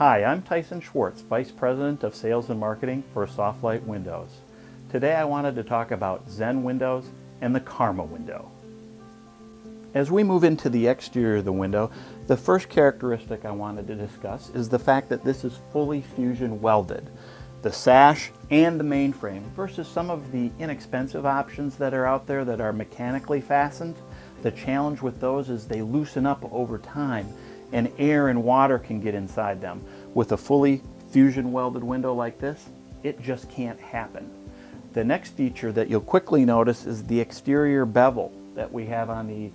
Hi, I'm Tyson Schwartz, Vice President of Sales and Marketing for Softlite Windows. Today I wanted to talk about Zen Windows and the Karma window. As we move into the exterior of the window, the first characteristic I wanted to discuss is the fact that this is fully fusion welded. The sash and the mainframe versus some of the inexpensive options that are out there that are mechanically fastened. The challenge with those is they loosen up over time and air and water can get inside them. With a fully fusion welded window like this, it just can't happen. The next feature that you'll quickly notice is the exterior bevel that we have on the,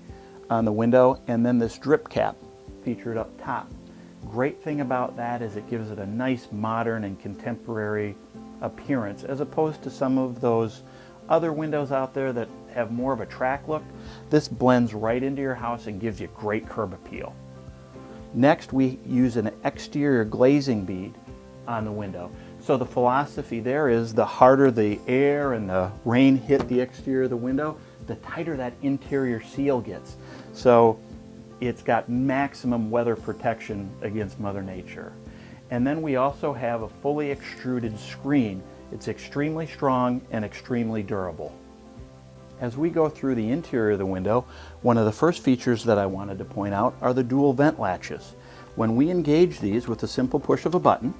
on the window and then this drip cap featured up top. Great thing about that is it gives it a nice modern and contemporary appearance as opposed to some of those other windows out there that have more of a track look. This blends right into your house and gives you great curb appeal. Next, we use an exterior glazing bead on the window. So the philosophy there is the harder the air and the rain hit the exterior of the window, the tighter that interior seal gets. So it's got maximum weather protection against Mother Nature. And then we also have a fully extruded screen. It's extremely strong and extremely durable. As we go through the interior of the window, one of the first features that I wanted to point out are the dual vent latches. When we engage these with a simple push of a button,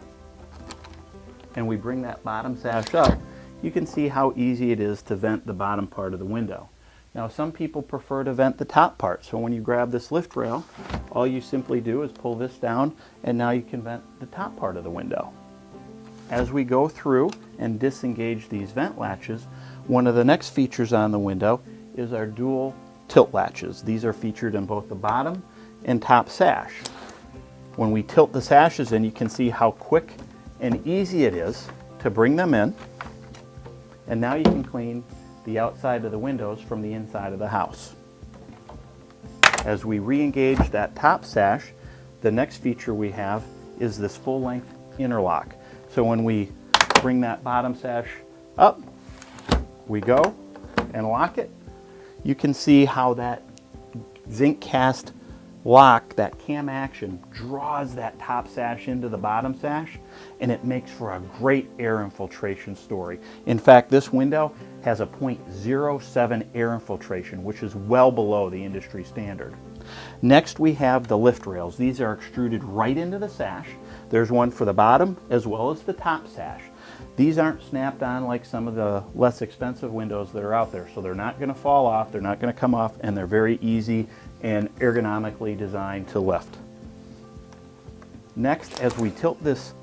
and we bring that bottom sash up, you can see how easy it is to vent the bottom part of the window. Now some people prefer to vent the top part, so when you grab this lift rail, all you simply do is pull this down and now you can vent the top part of the window. As we go through and disengage these vent latches, one of the next features on the window is our dual tilt latches. These are featured in both the bottom and top sash. When we tilt the sashes in, you can see how quick and easy it is to bring them in. And now you can clean the outside of the windows from the inside of the house. As we re-engage that top sash, the next feature we have is this full-length interlock. So when we bring that bottom sash up, we go and lock it. You can see how that zinc cast lock, that cam action, draws that top sash into the bottom sash and it makes for a great air infiltration story. In fact, this window has a 0.07 air infiltration, which is well below the industry standard. Next, we have the lift rails. These are extruded right into the sash. There's one for the bottom as well as the top sash. These aren't snapped on like some of the less expensive windows that are out there, so they're not going to fall off, they're not going to come off, and they're very easy and ergonomically designed to lift. Next, as we tilt this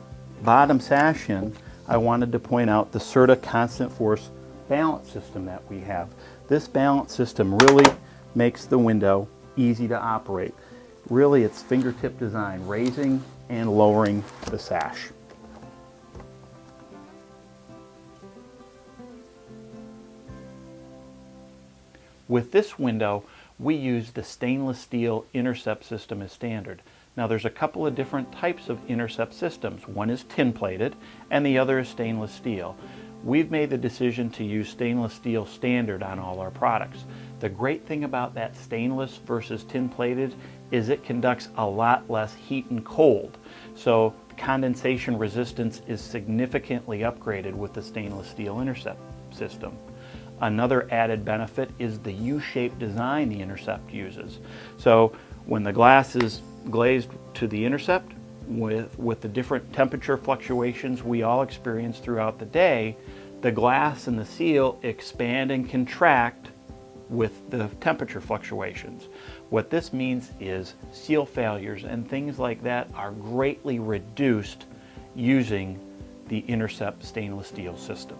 bottom sash in, I wanted to point out the Serta constant force balance system that we have. This balance system really makes the window easy to operate. Really, it's fingertip design, raising and lowering the sash. With this window, we use the stainless steel intercept system as standard. Now there's a couple of different types of intercept systems. One is tin plated and the other is stainless steel. We've made the decision to use stainless steel standard on all our products. The great thing about that stainless versus tin plated is it conducts a lot less heat and cold. So condensation resistance is significantly upgraded with the stainless steel intercept system. Another added benefit is the U-shaped design the Intercept uses. So when the glass is glazed to the Intercept, with, with the different temperature fluctuations we all experience throughout the day, the glass and the seal expand and contract with the temperature fluctuations. What this means is seal failures and things like that are greatly reduced using the Intercept stainless steel system.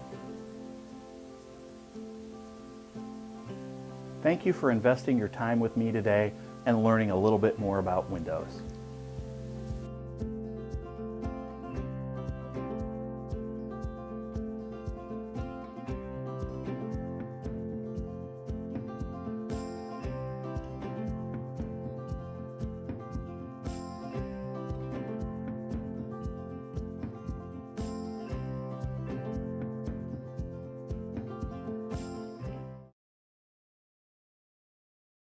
Thank you for investing your time with me today and learning a little bit more about Windows.